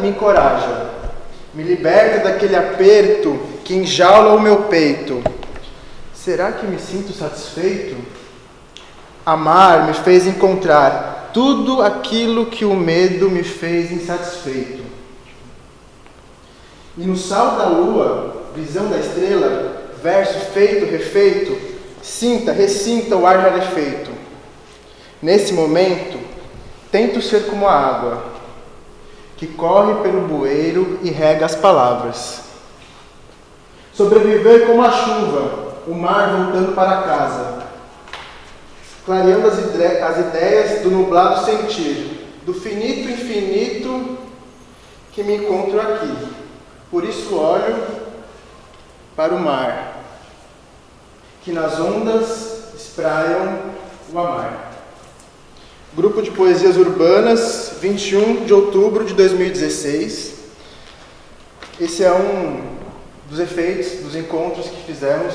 me encoraja, me liberta daquele aperto que enjaula o meu peito. Será que me sinto satisfeito? Amar me fez encontrar tudo aquilo que o medo me fez insatisfeito. E no sal da lua, visão da estrela, verso feito, refeito, sinta, ressinta o ar rarefeito. Nesse momento, tento ser como a água, que corre pelo bueiro e rega as palavras. Sobreviver como a chuva, o mar voltando para casa, clareando as, as ideias do nublado sentir, do finito infinito que me encontro aqui. Por isso olho para o mar, que nas ondas espraiam o amar. Grupo de Poesias Urbanas, 21 de outubro de 2016. Esse é um dos efeitos dos encontros que fizemos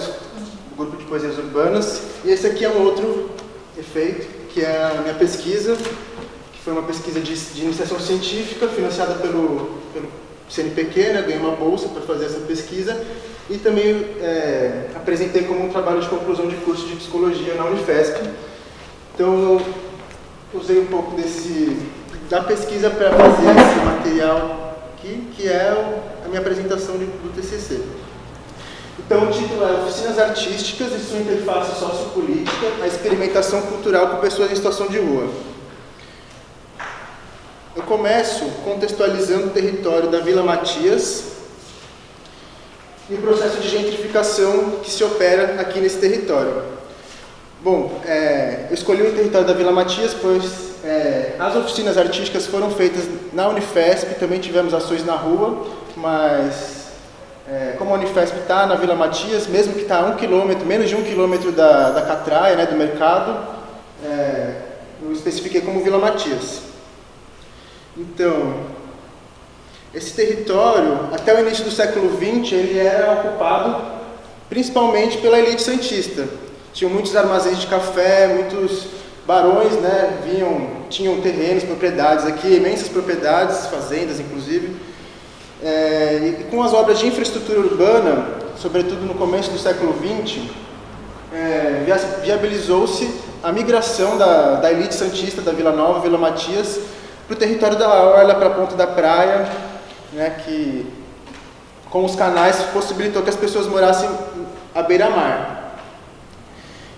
no Grupo de Poesias Urbanas. E esse aqui é um outro efeito, que é a minha pesquisa, que foi uma pesquisa de, de iniciação científica financiada pelo, pelo CNPq, né? ganhei uma bolsa para fazer essa pesquisa e também é, apresentei como um trabalho de conclusão de curso de psicologia na Unifesp. Então, usei um pouco desse, da pesquisa para fazer esse material aqui, que é a minha apresentação de, do TCC. Então, o título é Oficinas Artísticas e sua interface sociopolítica, a experimentação cultural com pessoas em situação de rua. Eu começo contextualizando o território da Vila Matias e o processo de gentrificação que se opera aqui nesse território. Bom, é, eu escolhi o território da Vila Matias, pois é, as oficinas artísticas foram feitas na Unifesp, também tivemos ações na rua, mas é, como a Unifesp está na Vila Matias, mesmo que está a um quilômetro, menos de um quilômetro da, da Catraia, né, do mercado, é, eu especifiquei como Vila Matias. Então, esse território, até o início do século XX, ele era ocupado principalmente pela elite santista. Tinham muitos armazéns de café, muitos barões, né, vinham, tinham terrenos, propriedades aqui, imensas propriedades, fazendas inclusive. É, e com as obras de infraestrutura urbana, sobretudo no começo do século XX, é, viabilizou-se a migração da, da elite santista da Vila Nova, Vila Matias, para o território da Orla, para a ponta da praia, né, que com os canais possibilitou que as pessoas morassem à beira-mar.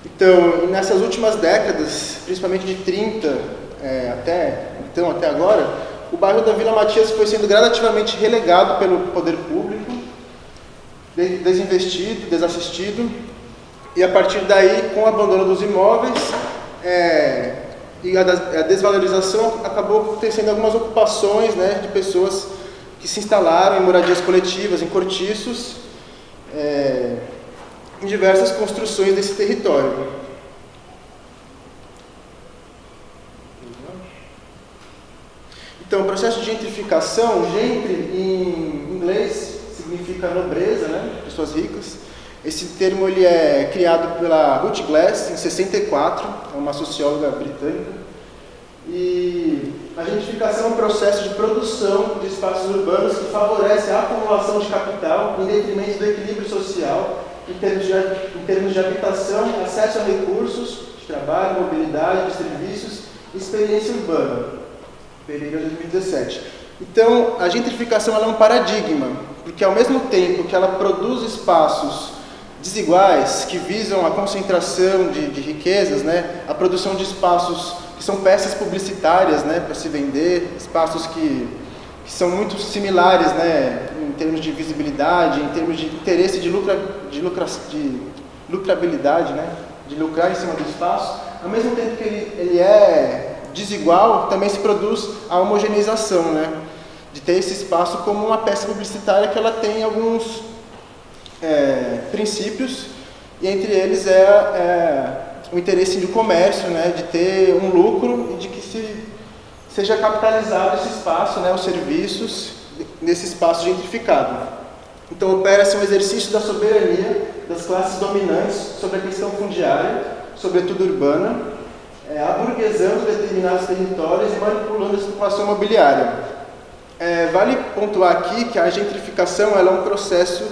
Então, nessas últimas décadas, principalmente de 30 é, até, então, até agora, o bairro da Vila Matias foi sendo gradativamente relegado pelo poder público, desinvestido, desassistido, e a partir daí, com o abandono dos imóveis é, e a, desvalorização, acabou tendo algumas ocupações né, de pessoas que se instalaram em moradias coletivas, em cortiços, é, em diversas construções desse território. Então, o processo de gentrificação, gentry em inglês significa nobreza, né? pessoas ricas. Esse termo ele é criado pela Ruth Glass em 64, é uma socióloga britânica. E a gentrificação é um processo de produção de espaços urbanos que favorece a acumulação de capital em detrimento do equilíbrio social em termos de, em termos de habitação, acesso a recursos de trabalho, mobilidade, de serviços experiência urbana. Pereira 2017. Então, a gentrificação é um paradigma, porque ao mesmo tempo que ela produz espaços desiguais, que visam a concentração de, de riquezas, né, a produção de espaços que são peças publicitárias né, para se vender, espaços que, que são muito similares né, termos de visibilidade, em termos de interesse de, lucra, de, lucra, de lucrabilidade, né? de lucrar em cima do espaço, ao mesmo tempo que ele, ele é desigual, também se produz a homogeneização, né? de ter esse espaço como uma peça publicitária que ela tem alguns é, princípios, e entre eles é, é o interesse de comércio, né? de ter um lucro e de que se, seja capitalizado esse espaço, né? os serviços, nesse espaço gentrificado. Então, opera-se um exercício da soberania das classes dominantes sobre a questão fundiária, sobretudo urbana, é, aburguesando determinados territórios e manipulando a especulação imobiliária. É, vale pontuar aqui que a gentrificação é um processo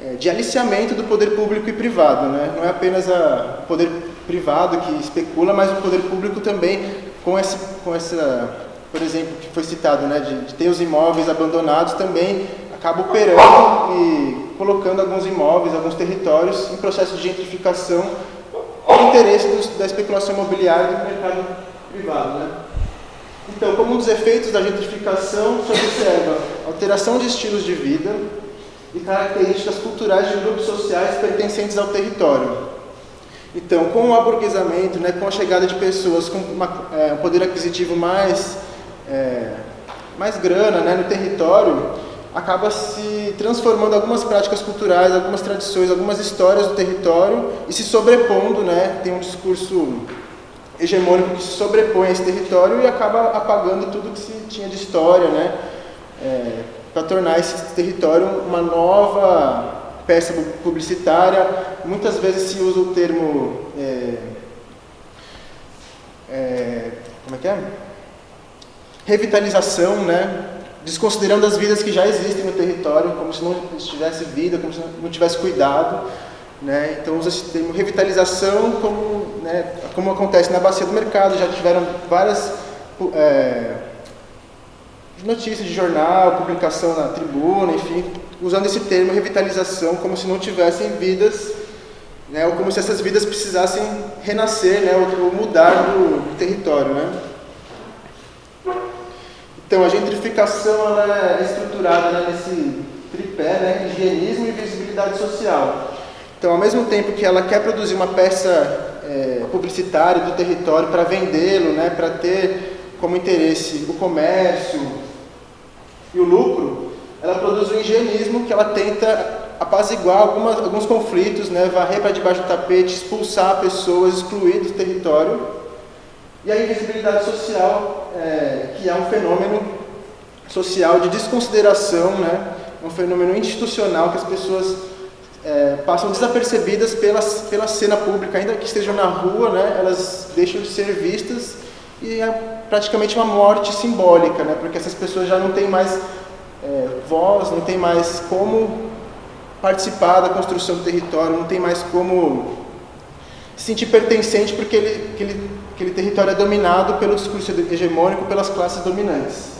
é, de aliciamento do poder público e privado. Né? Não é apenas o poder privado que especula, mas o poder público também com, esse, com essa, por exemplo, que foi citado, né, de, de ter os imóveis abandonados, também acaba operando e colocando alguns imóveis, alguns territórios em processo de gentrificação com interesse dos, da especulação imobiliária do mercado privado. Né? Então, como um dos efeitos da gentrificação, se observa alteração de estilos de vida e características culturais de grupos sociais pertencentes ao território. Então, com o aburguesamento, né, com a chegada de pessoas com uma, é, um poder aquisitivo mais, é, mais grana né, no território, acaba se transformando algumas práticas culturais, algumas tradições, algumas histórias do território e se sobrepondo, né, tem um discurso hegemônico que se sobrepõe a esse território e acaba apagando tudo que se tinha de história, né, é, para tornar esse território uma nova peça publicitária. Muitas vezes se usa o termo... É, é, como é que é? Revitalização, né? desconsiderando as vidas que já existem no território, como se não tivesse vida, como se não tivesse cuidado. Né? Então usa esse termo revitalização como, né, como acontece na bacia do mercado, já tiveram várias é, notícias de jornal, publicação na tribuna, enfim, usando esse termo revitalização como se não tivessem vidas, né, ou como se essas vidas precisassem renascer né, ou, ou mudar do, território. Né? Então, a gentrificação é estruturada né, nesse tripé, né, higienismo e visibilidade social. Então, ao mesmo tempo que ela quer produzir uma peça é, publicitária do território para vendê-lo, né, para ter como interesse o comércio e o lucro, ela produz o higienismo que ela tenta apaziguar algumas, alguns conflitos, né, varrer para debaixo do tapete, expulsar pessoas, excluir do território e a invisibilidade social, é, que é um fenômeno social de desconsideração, né? um fenômeno institucional que as pessoas é, passam desapercebidas pela, pela cena pública, ainda que estejam na rua, né? elas deixam de ser vistas e é praticamente uma morte simbólica, né? porque essas pessoas já não têm mais é, voz, não têm mais como participar da construção do território, não tem mais como se sentir pertencente porque ele, aquele, aquele território é dominado pelo discurso hegemônico pelas classes dominantes.